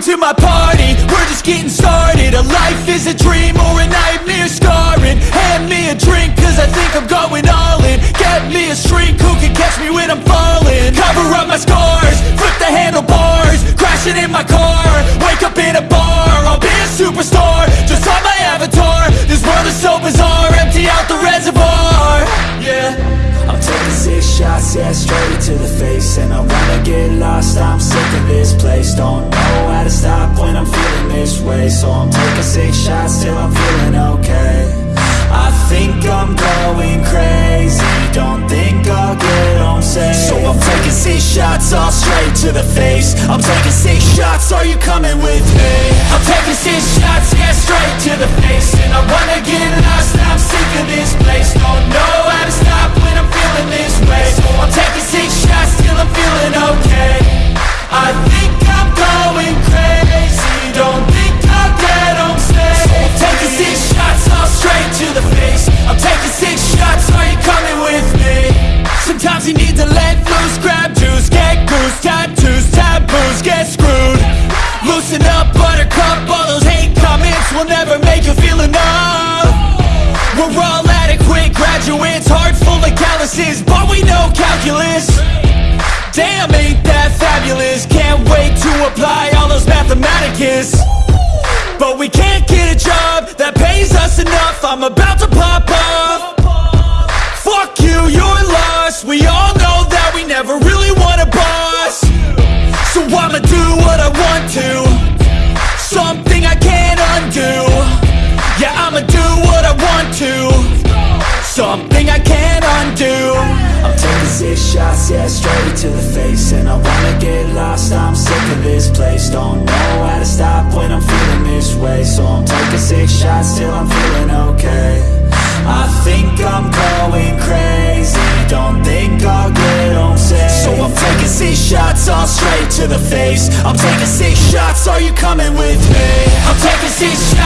to my party, we're just getting started. A life is a dream or a nightmare scarring. Hand me a drink cause I think I'm going all in. Get me a shrink who can catch me when I'm falling. Cover up my scars, flip the handlebars. Crashing in my car, wake up in a bar. I'll be a superstar, just on my avatar. This world is so bizarre, empty out the reservoir. Yeah. I'm taking six shots, yeah, straight to the face. And I wanna get lost, I'm sick of this place. Don't way So I'm taking six shots till I'm feeling okay. I think I'm going crazy Don't think I'll get home safe. So I'm taking six shots, all straight to the face. I'm taking six shots, are you coming with me? We're all adequate graduates Heart full of calluses, but we know calculus. Damn, ain't that fabulous? Can't wait to apply all those mathematicus. But we can't get a job that pays us enough. I'm about to pop off Fuck you, you're lost. We all know that we never really want a boss. So I'ma do what I want to Something I can't undo. I'm taking six shots, yeah, straight to the face. And I wanna get lost, I'm sick of this place. Don't know how to stop when I'm feeling this way. So I'm taking six shots till I'm feeling okay. I think I'm going crazy. Don't think I'll get home safe. So I'm taking six shots, all straight to the face. I'm taking six shots, are you coming with me? I'm taking six shots,